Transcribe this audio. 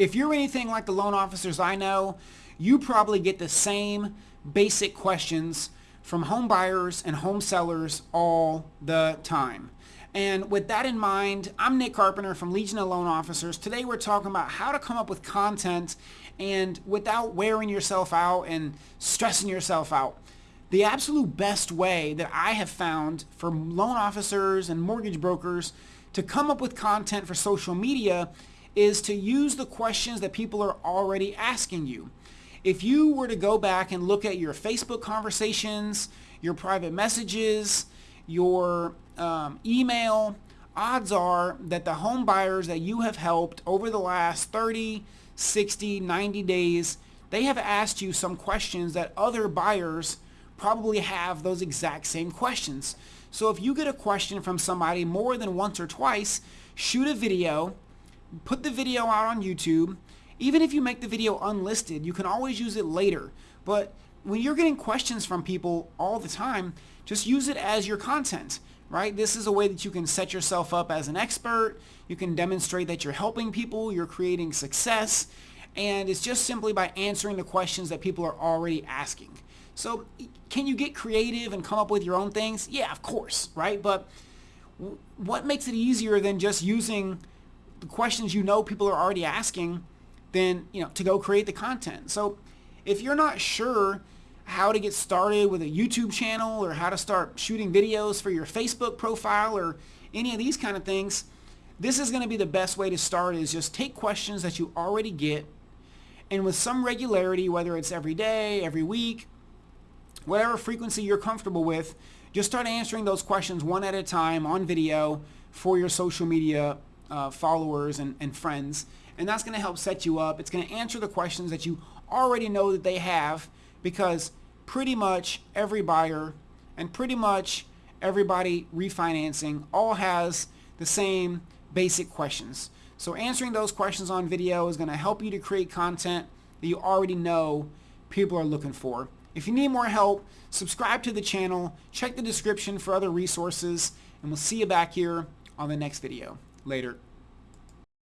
if you're anything like the loan officers I know, you probably get the same basic questions from home buyers and home sellers all the time. And with that in mind, I'm Nick Carpenter from Legion of Loan Officers. Today we're talking about how to come up with content and without wearing yourself out and stressing yourself out. The absolute best way that I have found for loan officers and mortgage brokers to come up with content for social media is to use the questions that people are already asking you. If you were to go back and look at your Facebook conversations, your private messages, your um, email, odds are that the home buyers that you have helped over the last 30, 60, 90 days, they have asked you some questions that other buyers probably have those exact same questions. So if you get a question from somebody more than once or twice, shoot a video, put the video out on YouTube. Even if you make the video unlisted, you can always use it later. But when you're getting questions from people all the time, just use it as your content, right? This is a way that you can set yourself up as an expert. You can demonstrate that you're helping people, you're creating success, and it's just simply by answering the questions that people are already asking. So can you get creative and come up with your own things? Yeah, of course, right? But what makes it easier than just using the questions you know people are already asking than, you know, to go create the content? So if you're not sure how to get started with a YouTube channel or how to start shooting videos for your Facebook profile or any of these kind of things, this is going to be the best way to start is just take questions that you already get and with some regularity, whether it's every day, every week, whatever frequency you're comfortable with, just start answering those questions one at a time on video for your social media uh, followers and, and friends. And that's going to help set you up. It's going to answer the questions that you already know that they have because pretty much every buyer and pretty much everybody refinancing all has the same basic questions. So answering those questions on video is going to help you to create content that you already know people are looking for. If you need more help, subscribe to the channel, check the description for other resources, and we'll see you back here on the next video. Later.